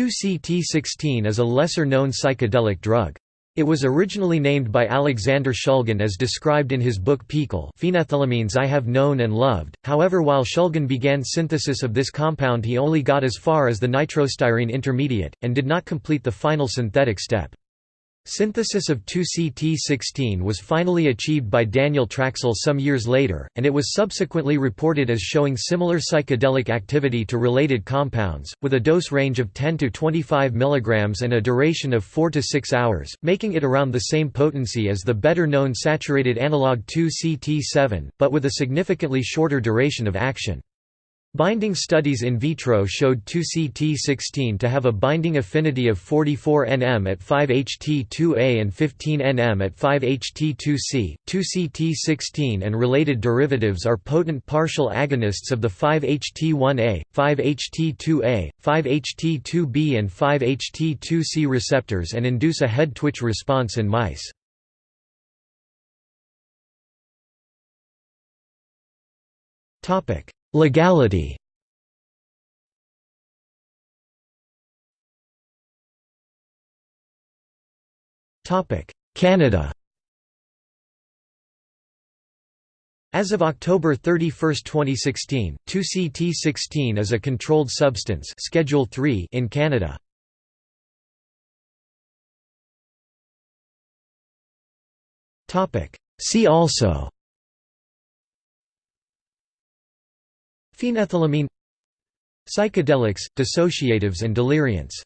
2-CT16 is a lesser-known psychedelic drug. It was originally named by Alexander Shulgin as described in his book PiHKAL phenethylamines I have known and loved, however while Shulgin began synthesis of this compound he only got as far as the nitrostyrene intermediate, and did not complete the final synthetic step. Synthesis of 2-CT16 was finally achieved by Daniel Trachsel some years later, and it was subsequently reported as showing similar psychedelic activity to related compounds, with a dose range of 10 to 25 mg and a duration of 4 to 6 hours, making it around the same potency as the better-known saturated analog 2-CT7, but with a significantly shorter duration of action. Binding studies in vitro showed 2CT16 to have a binding affinity of 44 nm at 5-HT2A and 15 nm at 5-HT2C. 2CT16 and related derivatives are potent partial agonists of the 5-HT1A, 5-HT2A, 5-HT2B and 5-HT2C receptors and induce a head twitch response in mice. Topic Legality. Canada. As of October 31, 2016, 2CT16 is a controlled substance Schedule 3 in Canada. See also Phenethylamine Psychedelics, dissociatives and deliriants